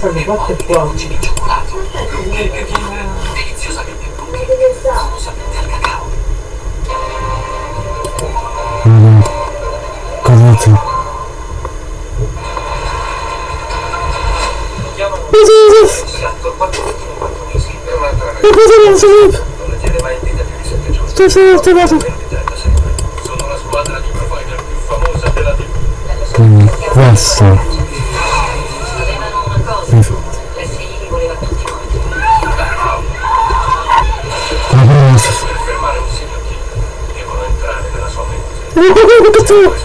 Quattro e quattro. di cioccolato, e deliziosamente lunghe, famosamente al cacao. Mm. Per un'altra Ma cosa non si le giorni. Sto solo sempre. Sono la squadra di provider più famosa della TV. Mm, questo. Cosa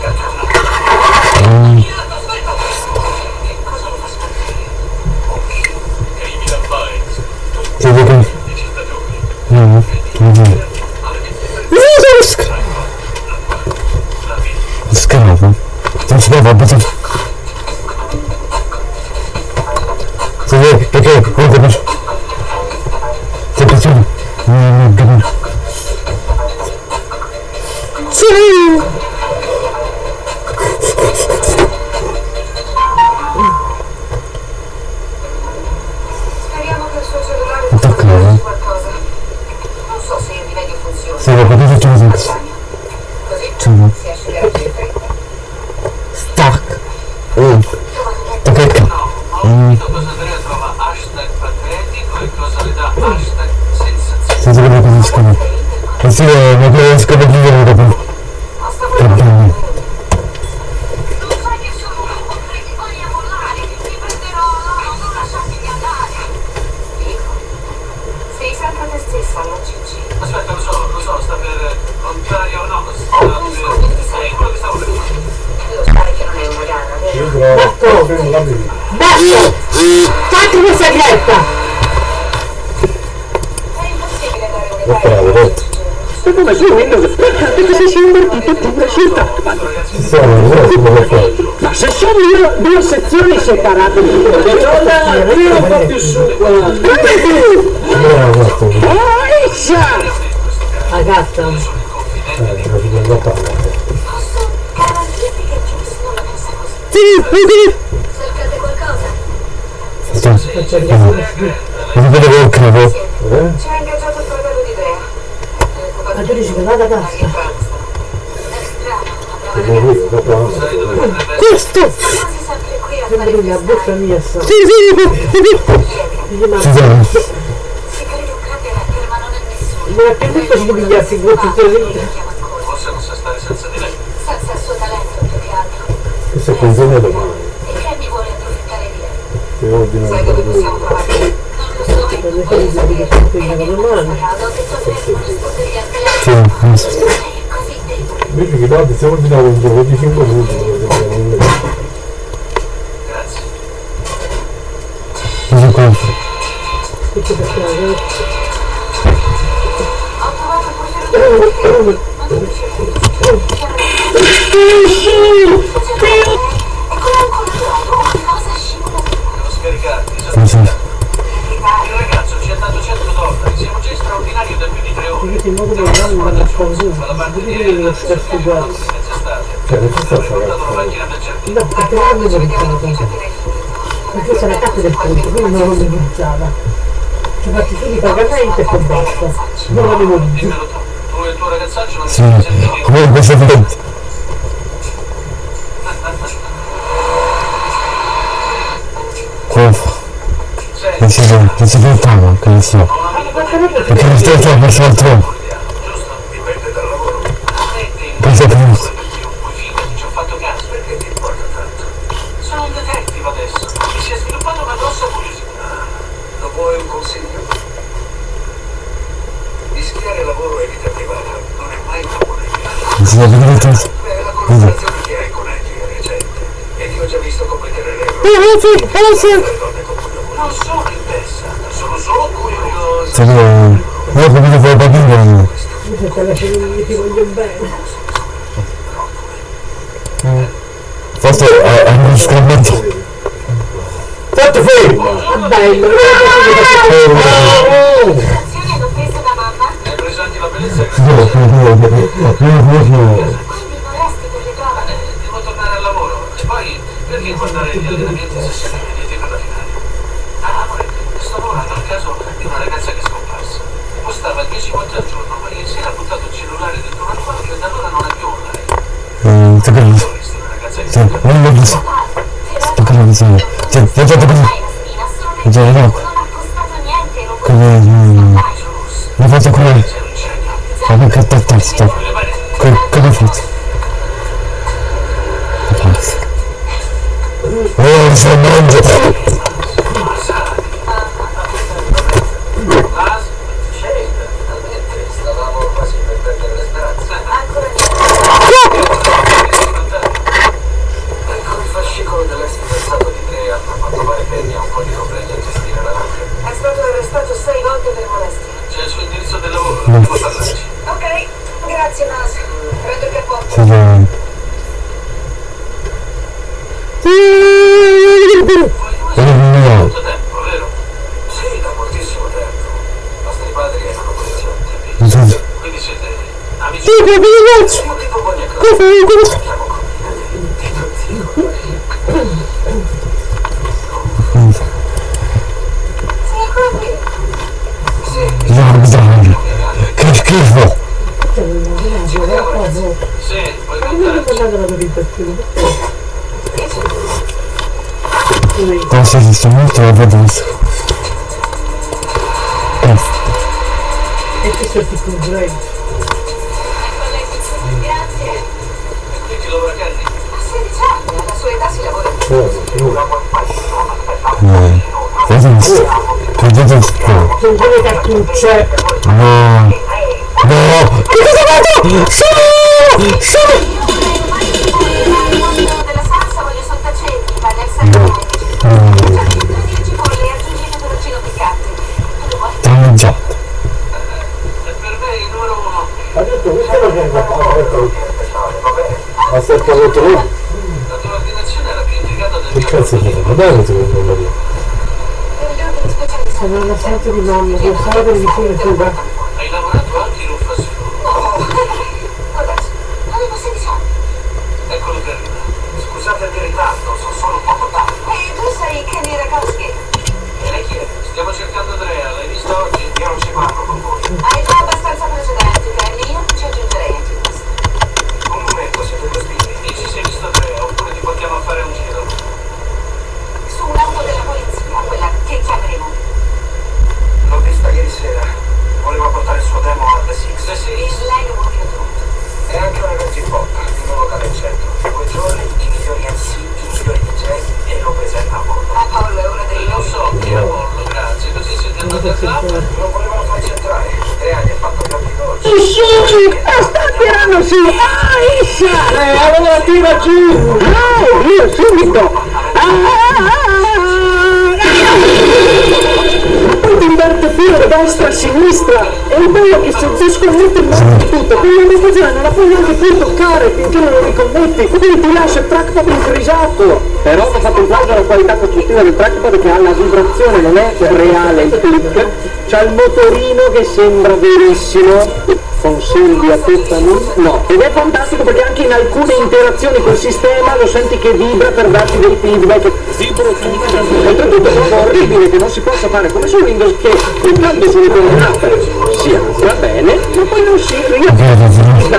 non Gigi. Aspetta, lo so, lo so, sta per contrario o no, sta per... È quello che stavo per fare. Lo sai che non è una gara, vero? Basta! Fatti questa diretta! È impossibile dare un E come su Windows? Perché se sei invertito si può fare. Ma se sono io due sezioni separate di Io non fa più su guarda. Oh, Isha! Ragazza, Eh, non che pensa così. Sì, sì. Cercate qualcosa? Sto. Non vedo il cavo. Ci ha ingaggiato il fratello di Drea. ma tu dici che vada a casa? È strano, ma Questo! quasi sempre qui a fare Briglia, bocca mia sta. Sì, sì, sì. Dice, ma Ci sono. Si crede un grande rapper, ma non è nessuno. Ma che detto si pigliarsi ancora. Forse non sa stare senza di lei. Senza il suo talento più che altro. Questo è consegna domani. E Cammy vuole approfittare di lei. Se ordino Sai dove po' possiamo trovarlo? Non lo so. che non al telefono. Sì. Invece che date, se ordinavo un gioco di 5 minuti, Grazie. Cosa compri? Come si? Il ragazzo ci ha dato 100 dollari. Siamo già in straordinario da più di tre ore. Perché in modo che non mi nascondo, Fa la parte di non lo stesso mezz'estate. Cioè, ci sta giardino. No, perché non mi pensavo. Perché questa è la carta del conto, quindi non l'ho pensata. Ci faccio tutti i pagamenti e poi basta. Non l'avevo visto. Tu e il tuo ragazzaccio non Sì, siete sentiti. come questo momento. Come Non si vede, non si vede che non so. Perché non stai troppo sotto. Giusto? Dipende dal lavoro. Metti in Cosa più? io poi fidati, ci ho fatto caso. Perché ti importa tanto? Sono un detective adesso. Mi si è sviluppata una grossa curiosità. Lo vuoi un consiglio? Mischiare lavoro e vita privata non è mai una buona idea. Non si vede niente. Beh, la collaborazione che hai con Angie è recente. Ed io ho già visto commettere l'errore. Eh, sì, eh, sì. Le donne con cui lavoro. Non sono interessata, sono solo curiosa. Sì, io ho capito che che fine mi ti voglio bene. Forse è uno scommetto. Fatto fermo! Bello, Azioni che guardare gli allenamenti se siete venuti per la finale. Ah, amore, sto volando al caso di una ragazza che è scomparsa. Costava 10 volte al giorno, ma ieri sera ha buttato il cellulare dentro una quadra e da allora non è più online. Eh, sta parlando. Sta parlando. Sta parlando. Ti parlando. Sta parlando. Sta parlando. Come... Mm, la faccio come... Come cattattata. Come faccio? Oh, se mangio! Era più intrigata del Che cazzo profilo. fa? Bene secondo me. Sono sorta di mamma, che sarà per vicino Cuba. Hai lavorato anche in un fast food. Adesso, avevo 16 anni. Eccolo che arriva. Scusate il ritardo, sono solo un poco tardi. E tu sei Kenny Rakowski. E lei chi è? Stiamo cercando Andrea, l'hai vista oggi? Io non ci parlo con voi. Hai già abbastanza precedenti, Kenny. Io non ci aggiungerei anche questo. Un momento, siete due spigli. Dici se hai visto Andrea, oppure ti portiamo a fare un giro. Su un'auto della polizia, quella che chiameremo. L'ho vista ieri sera. Voleva portare il suo demo a The Six. The Six? Lei lo vuole tutto. È anche un evento hip hop, in un locale in centro. Quei giorni i migliori MC, i migliori DJ e lo presenta a bordo. Apollo è uno dei Lo so chi è Apollo, grazie. Così Non volevano entrare. Tre anni ha fatto occhi dolci. sta tirando su! Aisha! Eh, allora tira giù! No, io subito! Poi ti inverte filo destra, sinistra e il bello che se tu scommetti di tutto, quella emozione non la puoi neanche più toccare finché non lo ricommetti, quindi ti lascia il trackpad infrisato. Però ho fatto un plagio alla qualità costruttiva del trackpad che ha la vibrazione, non è reale il click, c'ha il motorino che sembra verissimo. Consigli a tutta no. Ed è fantastico perché anche in alcune interazioni col sistema lo senti che vibra per darti dei feedback. Oltretutto è orribile che non si possa fare come su Windows che cliccando sulle coordinate sia va bene, ma poi non si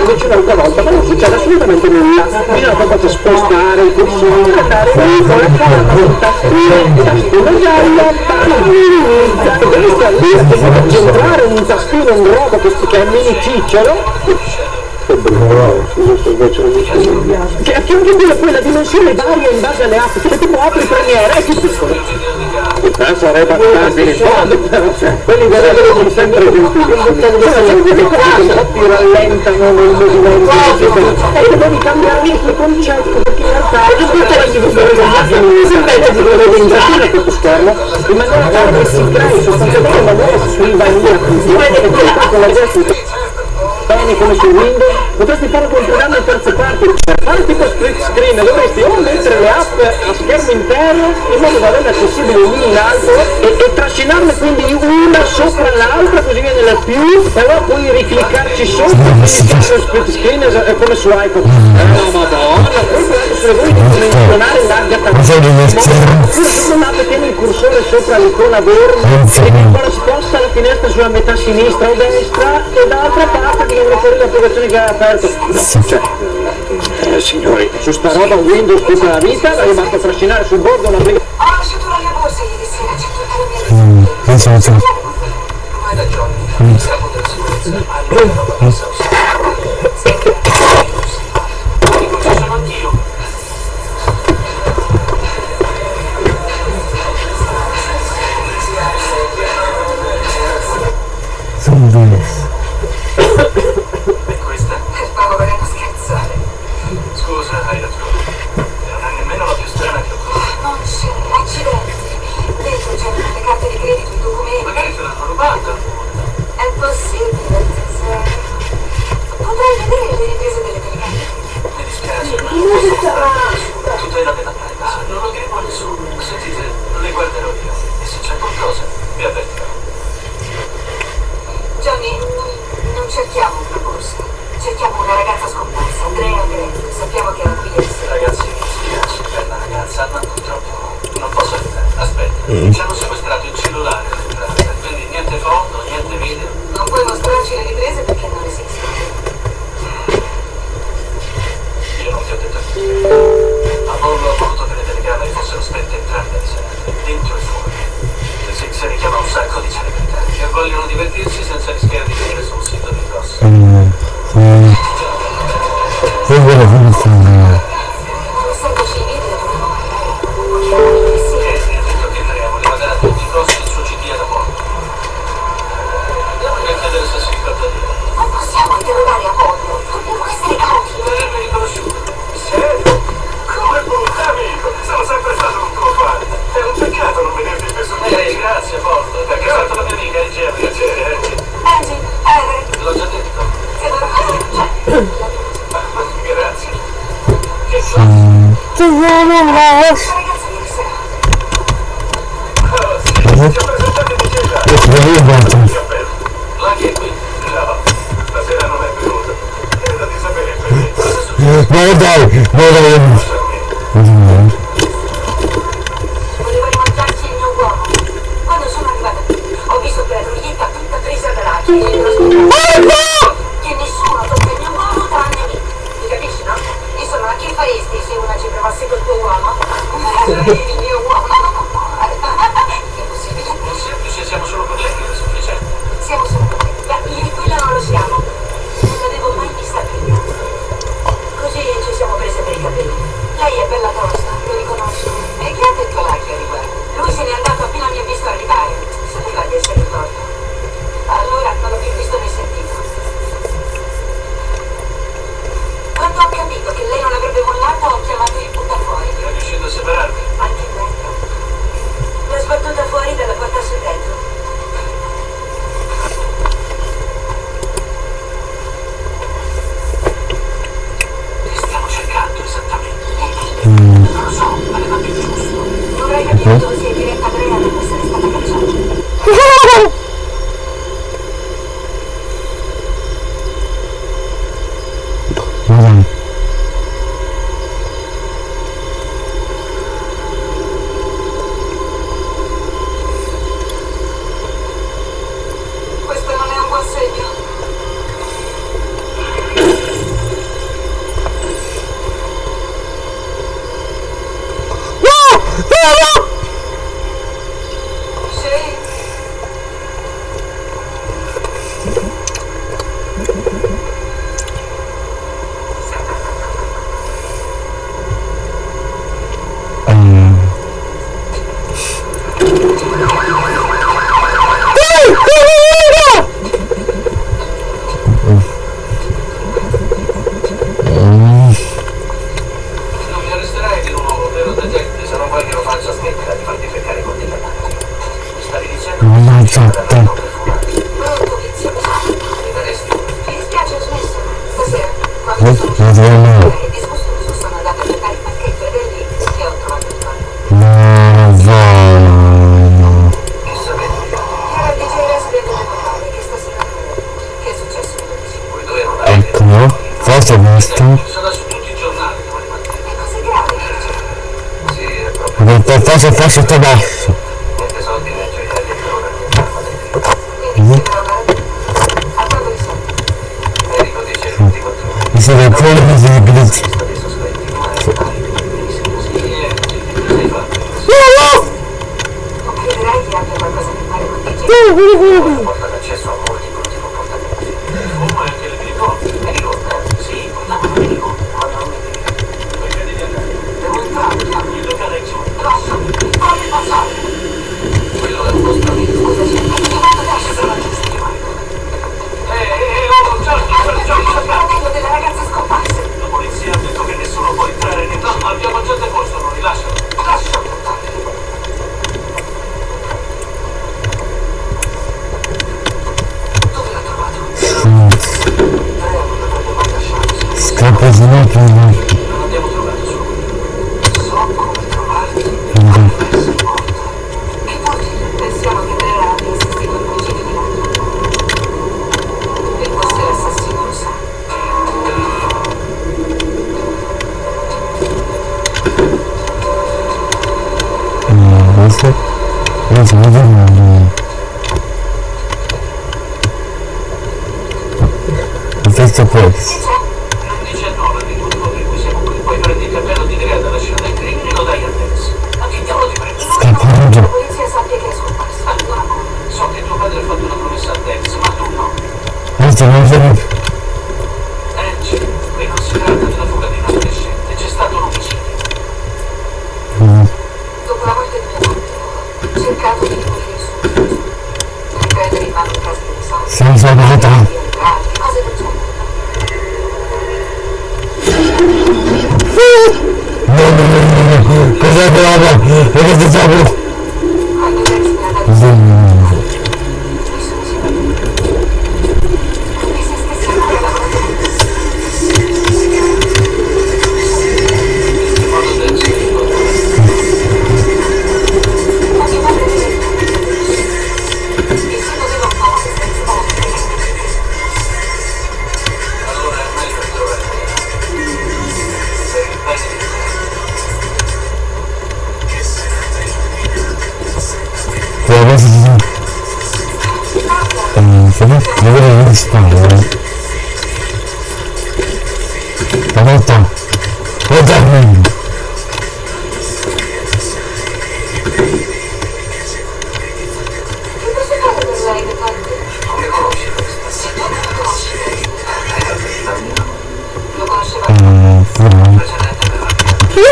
invece un'altra volta, ma non succede assolutamente nulla. Bisogna proprio spostare il cursore, andare con la un tastino, tastino giallo, e stare lì a centrare un tastino, un robo che, è mini cicciolo. Che a fianco di poi la dimensione varia in base alle app, che tipo apri Premiere è più piccolo. Eh, sarebbe abbastanza in fondo, quelli verrebbero sempre. Cioè, cosa ti rallentano nel movimento e devi cambiare il tuo concetto perché in realtà le visualizzazioni mi sembra di giro questo schermo in maniera tale che si crei sostanzialmente in maniera scrivania con la gente bene come su Windows, potresti fare con un programma in terze parti, fare tipo split screen, dovresti o mettere le app schermo interno in modo da averle accessibili una in alto e, e trascinarle quindi una sopra l'altra così viene la più e allora puoi ricliccarci sopra e fare lo split screen è come su iPhone. Eh madonna, poi se vuoi dimensionare larga sopra un'app tieni il cursore sopra l'icona verde e poi sposta la finestra sulla metà sinistra o destra e dall'altra parte ti viene fuori l'applicazione che hai aperto. Cioè, eh, signori. Su sta roba Windows tutta la vita l'aveva fatto trascinare sul bordo una brigata. Ho lasciato la mia borsa ah, ieri sera, c'è tutta la mia vita. Mm, non so, non so. Vai da Johnny, mi Sono due. minutes.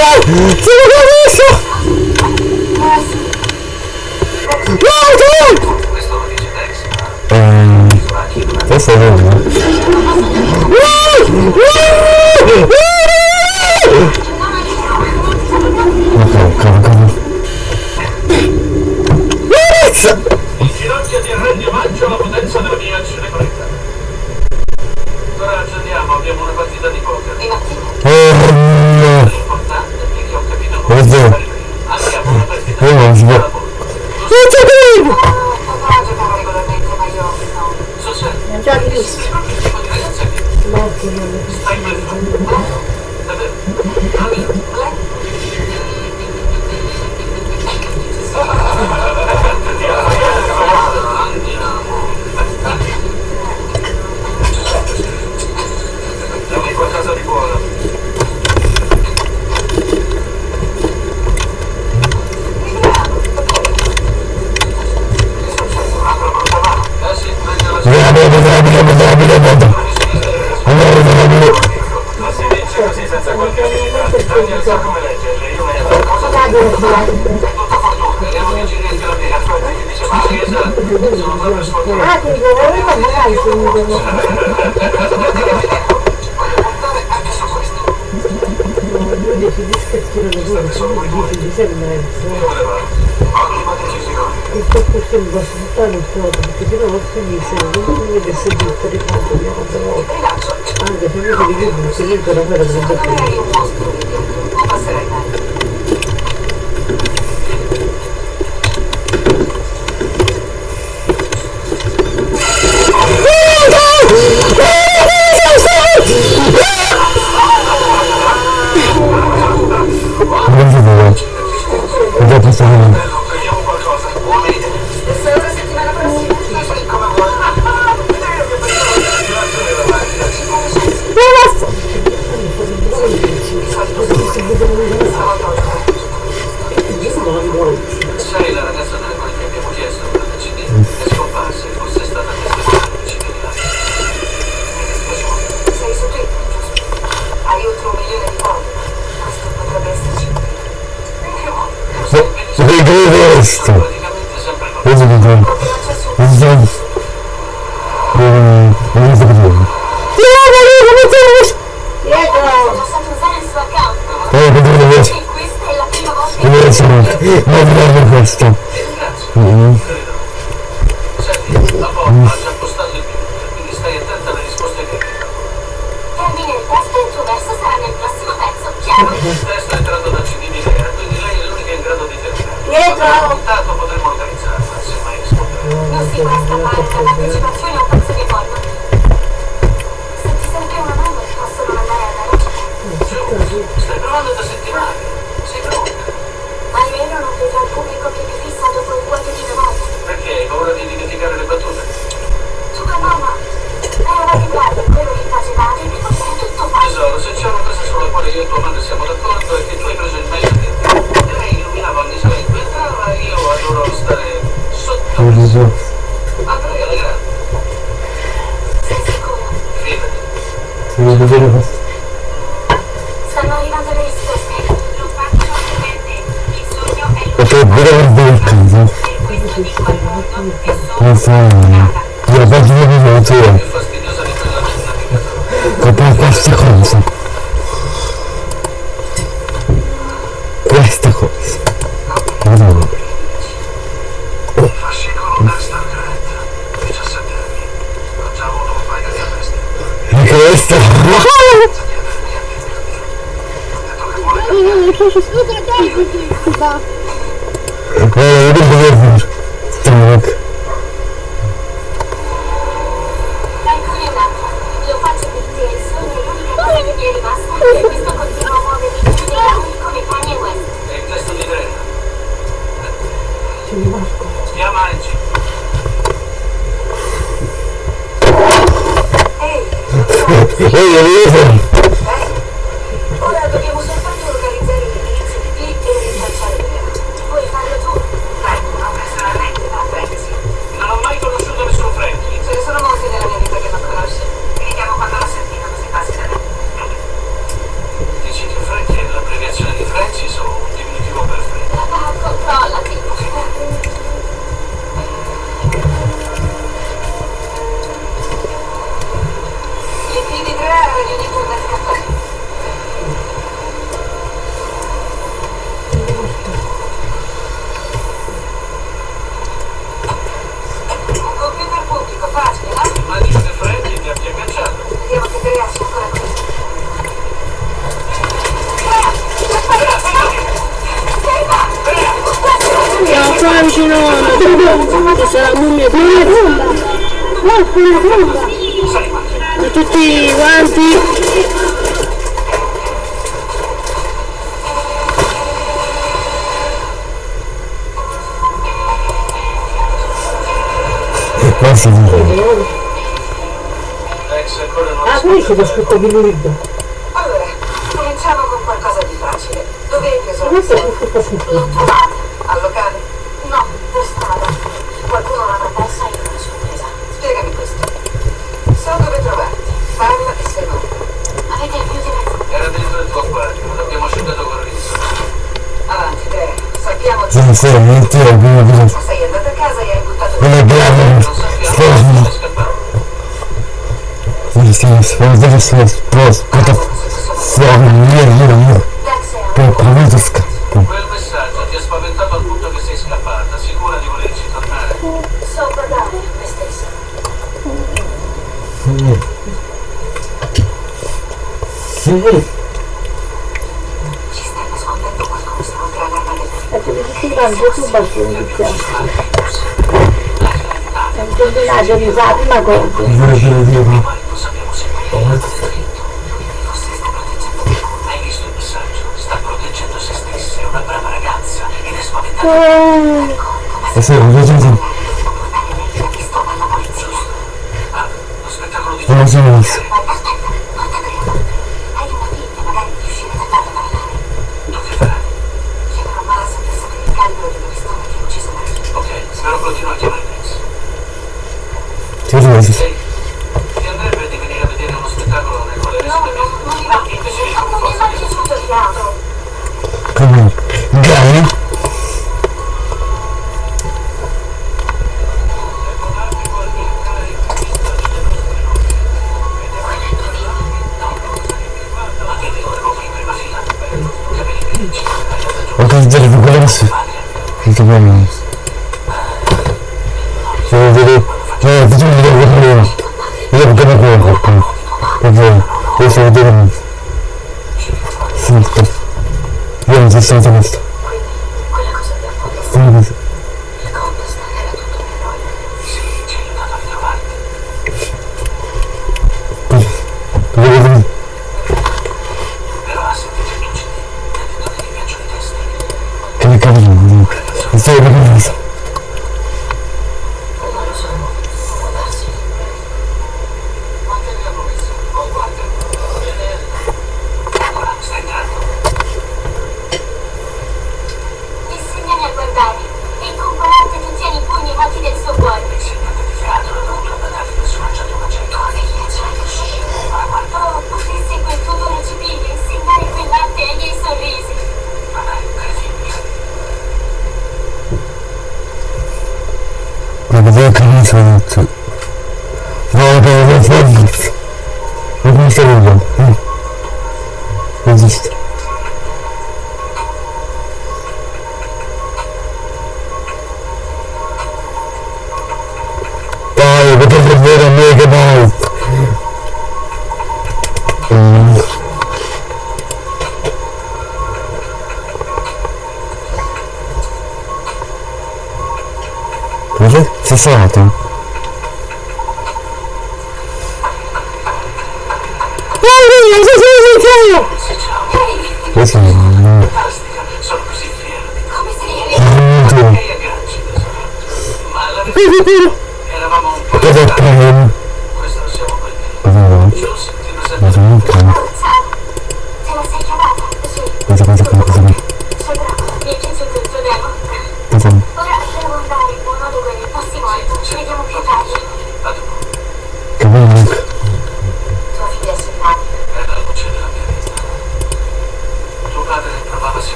違う違 люди сидят, ребята, я вот думал, а, да, я вижу, видно, сидит, дорогой, разработал. What is it? What is it? Wygrywaliście! Będzie wygrywaliście! Odnowy Weston. vedo vero stanno arrivando le risposte. Non faccio niente. il sogno è lo ok vedo il vento questo dico al mondo che sono stupenda io voglio vedere la tua capire questa cosa. Scusa, dai! Va! Guarda, vedo dove Ci sarà mummie per tutti quanti. E qua si dice. Ah, qui c'è lo scritto di Lurid. Allora, cominciamo con qualcosa di facile. Dove hai preso la L'ho trovata. sinceramente, alguma vez uma guerra existem связаны с вопрос против славы мира per Paradisca. Quel messaggio ti ha spaventato al punto che sei scappata, sicura di volerci tornare? So parlare a me stessa. Mm. Mm. sempre su Basciunicchia. È un combinato di Fatima Conte. Non ce lo dico. E sei un viaggio? Non si è visto. Ma vedevo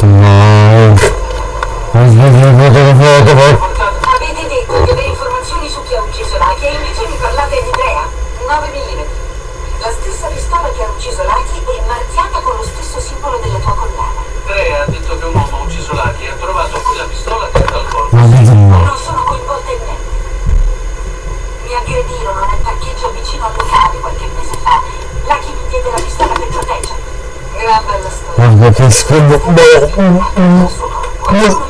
Oh. nascondo. Bene mm, mm, mm.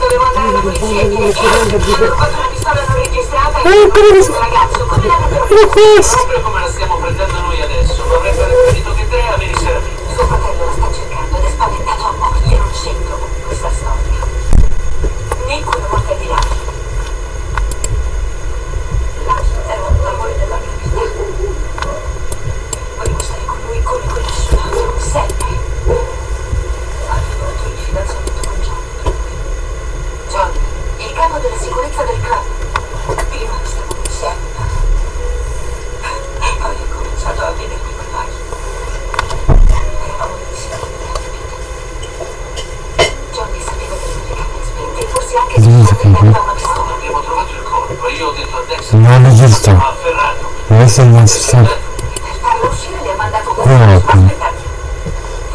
Dovevo andare alla polizia e dire che ho rubato una pistola non registrata e ho ragazzo, come l'hanno trovato? Non è giusto. Questo è il non si sa. Guarda.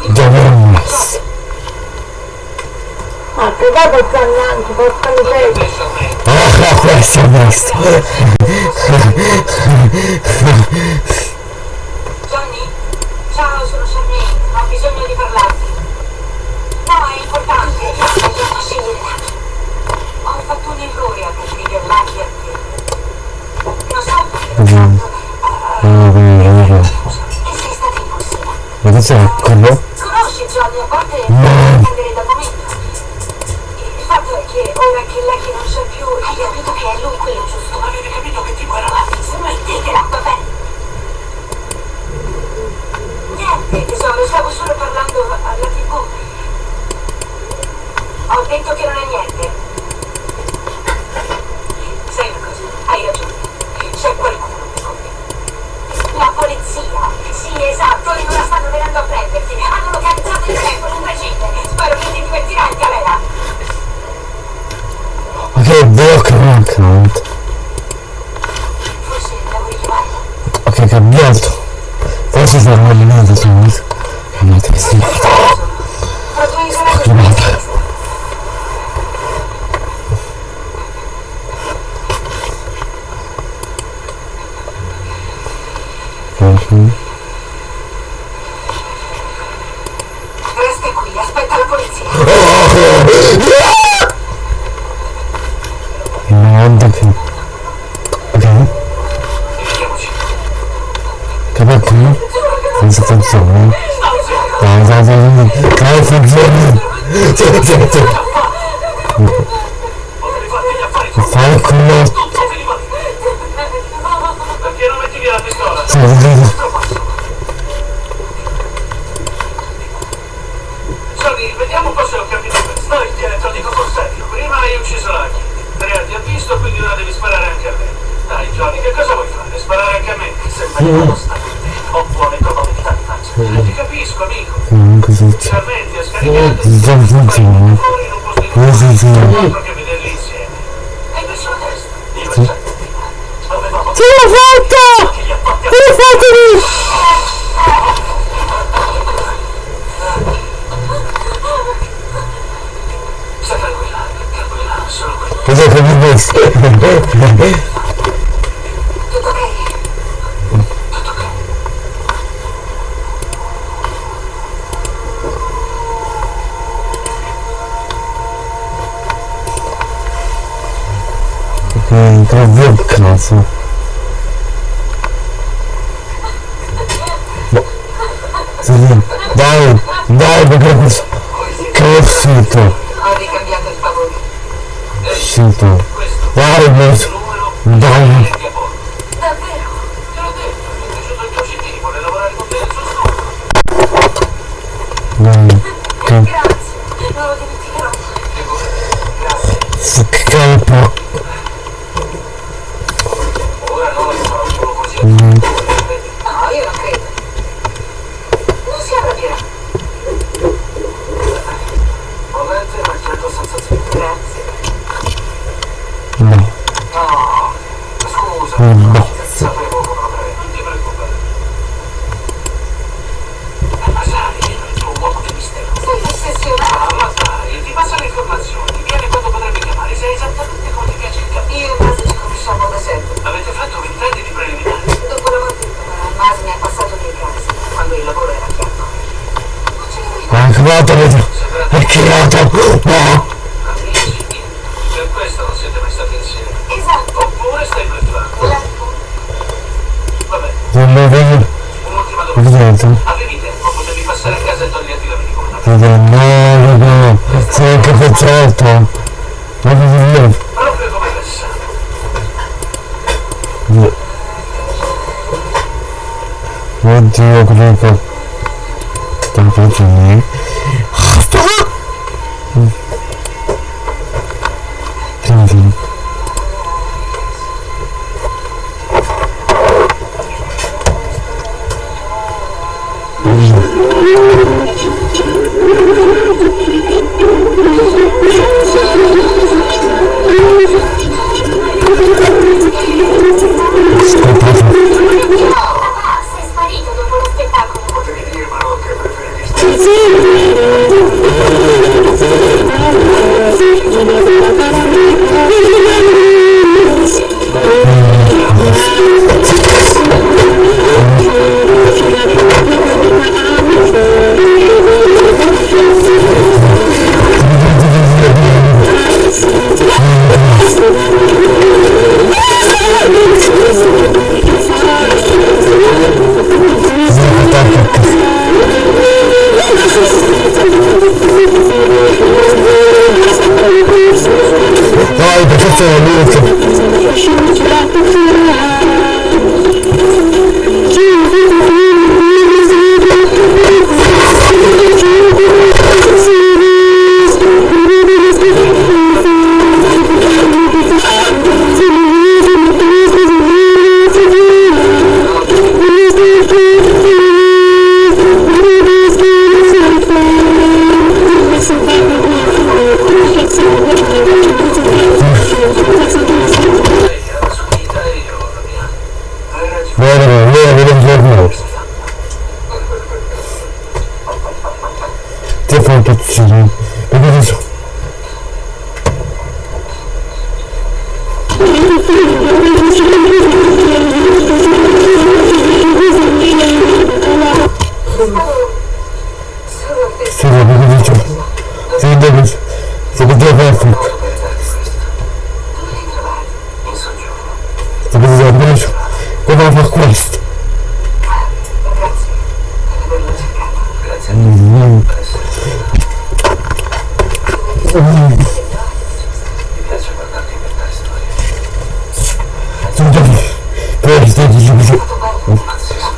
Dovremmo. Ma che vado zannanti, porca miseria. Ah, questo è questo. Johnny, ciao, sono Charmaine, ho bisogno di parlarti. No, è importante, è una scelta fatto un errore a decidere Maghi a te. Lo so che ho fatto. E sei stata impulsiva. Ma tu sei quello? Conosci Johnny, a volte mm. deve prendere da momento. Il fatto è che ora che Lucky non c'è più, hai capito che è lui quello giusto. Avete capito che tipo era Lucky? Se no te che l'ha vabbè. Niente, tesoro, stavo solo parlando alla tv. Ho detto che non è niente. Hai ragione, c'è qualcuno qui. La polizia! Sì, esatto, e non la stanno venendo a prenderti. Hanno localizzato il tempo, non precede. Spero che ti divertirai in galera. Ok, blocca un account. Forse devo richiamarlo. Ok, cambiato. Forse sarà eliminato subito. Non ti Tempo painful.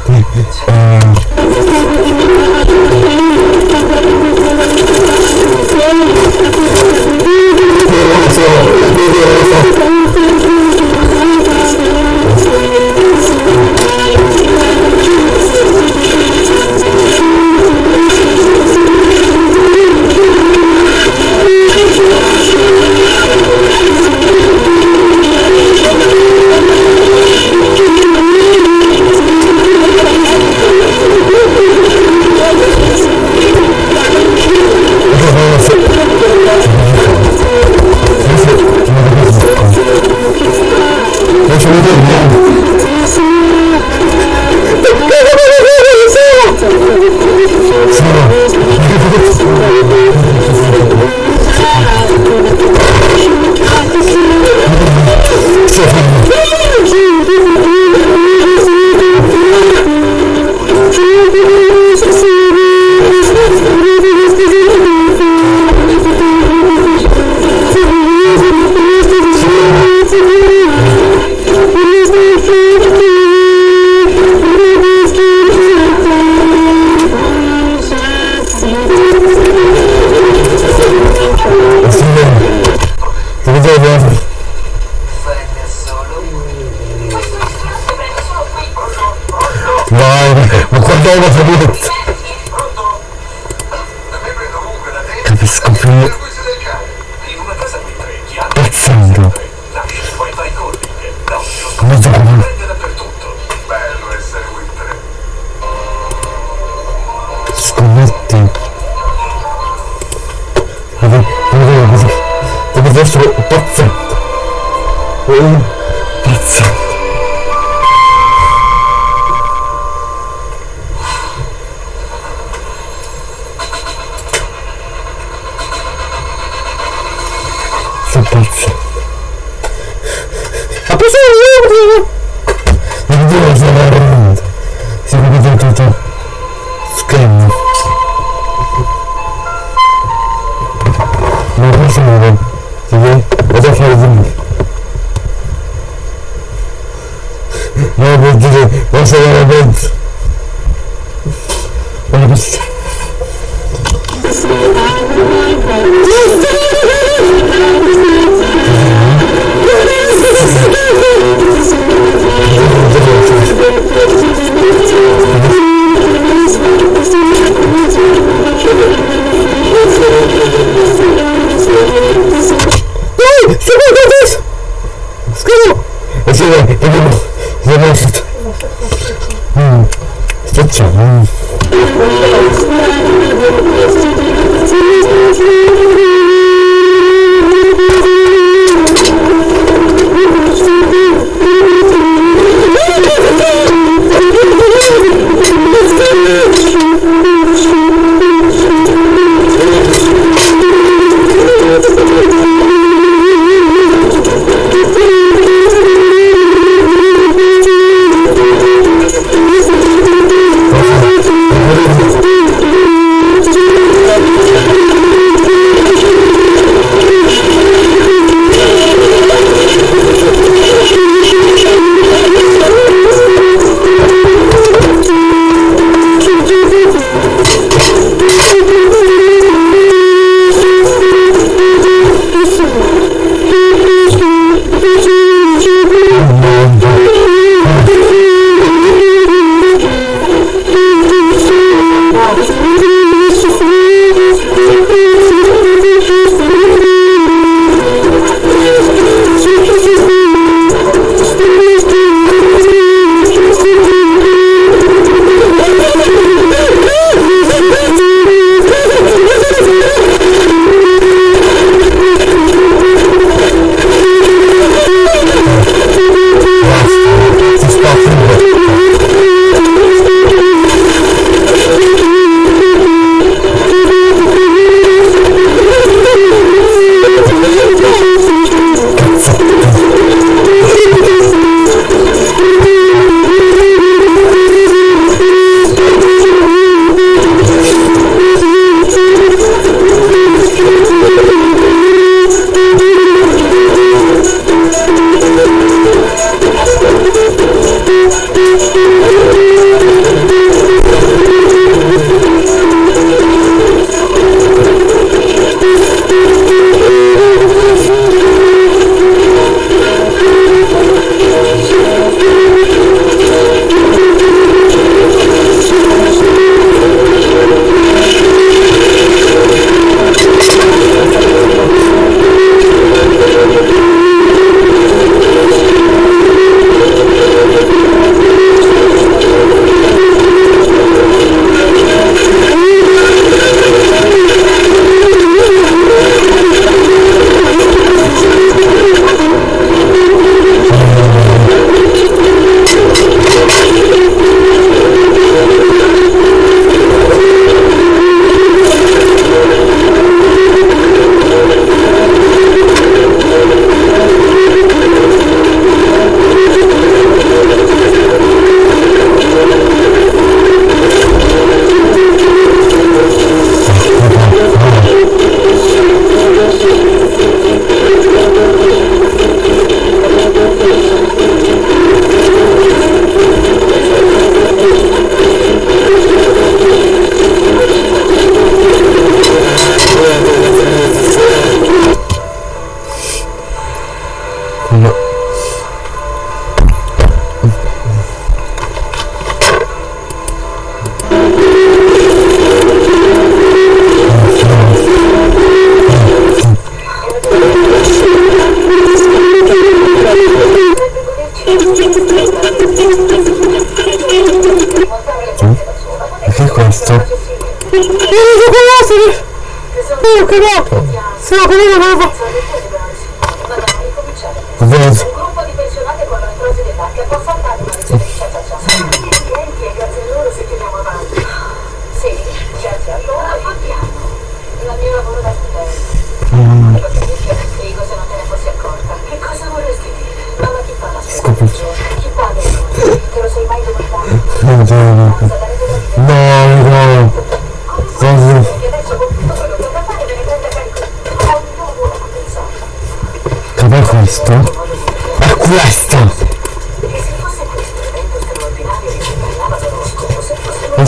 Poi Oh,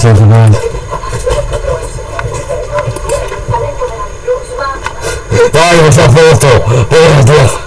meraviglioso, ma Dai, questa foto! Oh, Dio!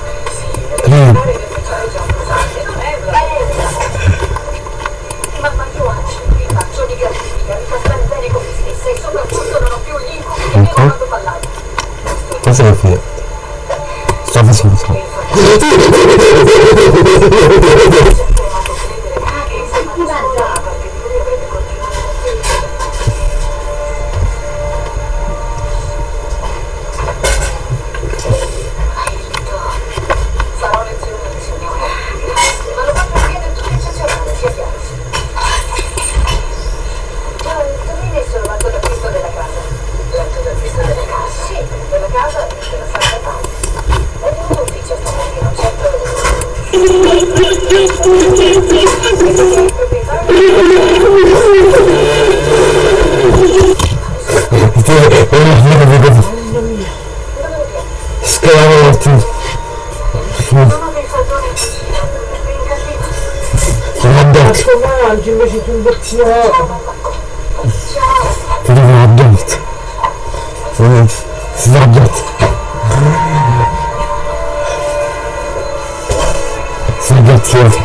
Si